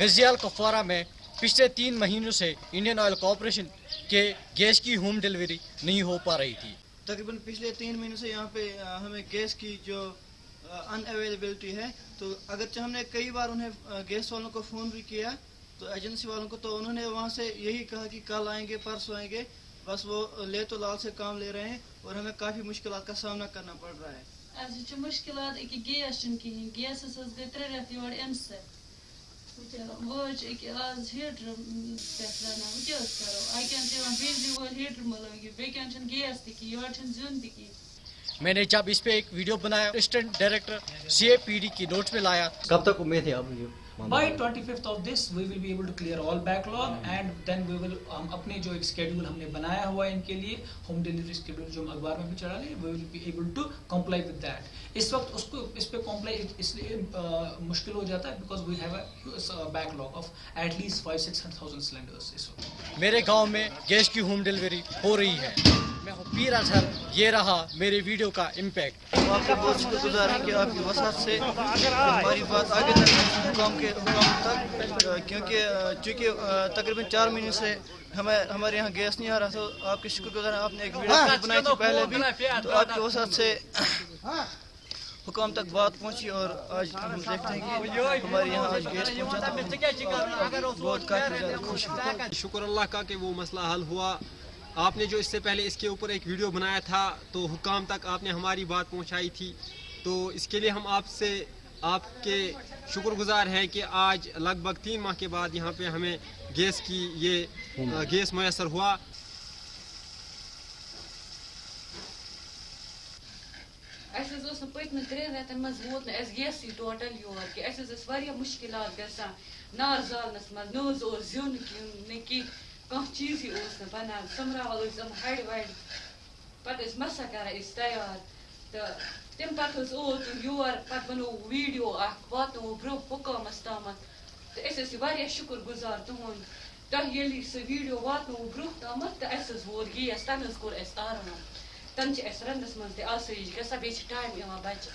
گزیال کپوارہ میں پچھلے تین مہینوں سے انڈین آئل کارپوریشن کے گیس کی ہوم ڈلیوری نہیں ہو پا رہی تھی۔ تقریباً پچھلے تین مہینوں سے یہاں پہ ہمیں گیس کی جو ان اویلیبلٹی ہے تو اگرچہ ہم نے کئی بار انہیں گیس والوں کو فون بھی کیا تو ایجنسی والوں کو تو انہوں نے وہاں سے یہی کہا کہ کل آئیں گے پرسوں آئیں گے بس وہ لے تو لال سے کام لے رہے ہیں اور ہمیں کافی مشکلات کا سامنا کرنا پڑ رہا ہے۔ مُشکِلات گیس حظ گٔے ترٛےٚ رٮ۪تھ یورٕ اَمہِ سۭتۍ تہٕ وۄنۍ حظ چھِ أکہِ آز ہیٖٹرٕ پٮ۪ٹھ رَنان وۄنۍ کیٛاہ حظ کَرو اَکہِ اَنٛد چھِ یِوان بِجلی وٲلۍ ہیٖٹر مہٕ لٲگِو بیٚکہِ اَنٛد چھُنہٕ گیس تہِ کِہیٖنۍ یورٕ چھُنہٕ زیُن تہِ کِہیٖنۍ میں نے جب اس پہ ایک ویڈیو بنایا assistant director C A P D کی نوٹس میں لایا کب تک امید ہے اب یہ By 25th of this, we will be able to clear all backlog and then we will ہم اپنے جو ایک schedule ہم نے بنایا ہوا ہے ان کے لیے ہوم ڈیلیوری schedule جو ہم اخبار میں بھی چڑھا لیں we will be able to comply with that. اس وقت اس کو اس پہ comply اس لیے مشکل ہو جاتا ہے because we have a backlog of at least 5 600,000 cylinders اس وقت. میرے گاؤں میں گیس کی ہوم ڈلیوری ہو رہی ہے ہوں پیر اظہر یہ رہا میرے ویڈیو کا امپیکٹ آپ کے بہت شکر گزار ہیں کہ آپ کی وسعت سے ہماری بات آگے تک حکام کے حکام تک کیونکہ چونکہ تقریباً چار مہینے سے ہمیں ہمارے یہاں گیس نہیں آ رہا تھا آپ کے شکر گزار ہیں آپ نے ایک ویڈیو کلپ بنائی تھی پہلے بھی تو آپ کی وسعت سے حکام تک بات پہنچی اور آج ہم دیکھتے ہیں کہ ہمارے یہاں آج گیس پہنچا تو ہم بہت کافی زیادہ خوش ہیں۔ شکر اللہ کا کہ وہ مسئلہ حل ہوا۔ آپ نے جو اس سے پہلے اس کے اوپر ایک ویڈیو بنایا تھا، تو حکام تک آپ نے ہماری بات پہنچائی تھی۔ تو اس کے لیے ہم آپ سے آپ کے شکر گزار ہیں کہ آج لگ بھگ تین ماہ کے بعد یہاں پہ ہمیں گیس کی یہ گیس میسر ہوا۔ اَسہِ حظ اوس نہٕ پٔتمہِ ترٛٮ۪ن رٮ۪تن منٛز ووت نہٕ اَسہِ گیسٕے ٹوٹل یور کہِ اَسہِ حظ ٲسۍ واریاہ مُشکِلات گژھان نار زالنَس منٛز نہ حظ اوس زیُن کیٚنٛہہ کینٛہہ کانٛہہ چیٖزٕے اوس نہٕ بَنان سۄمبراوان ٲسۍ یِم ہَڑِ وَڑِ پَتہٕ ٲسۍ مَسا کَران أسۍ تیار تہٕ تَمہِ پَتہٕ حظ اوت یور پَتہٕ بَنوو ویٖڈیو اَکھ واتنوو برٛونٛہہ حُکامَس تامَتھ تہٕ أسۍ ٲسۍ واریاہ شُکُر گُزار تُہُنٛد تۄہہِ ییٚلہِ سُہ ویٖڈیو واتنوو برٛونٛہہ تامَتھ تہٕ اَسہِ حظ ووت گیس تَنہٕ حظ کوٚر اَسہِ آرام تَنہٕ چھِ اَسہِ رَنٛنَس منٛز تہِ آسٲیِش گژھان بیٚیہِ چھِ ٹایم یِوان بَچہِ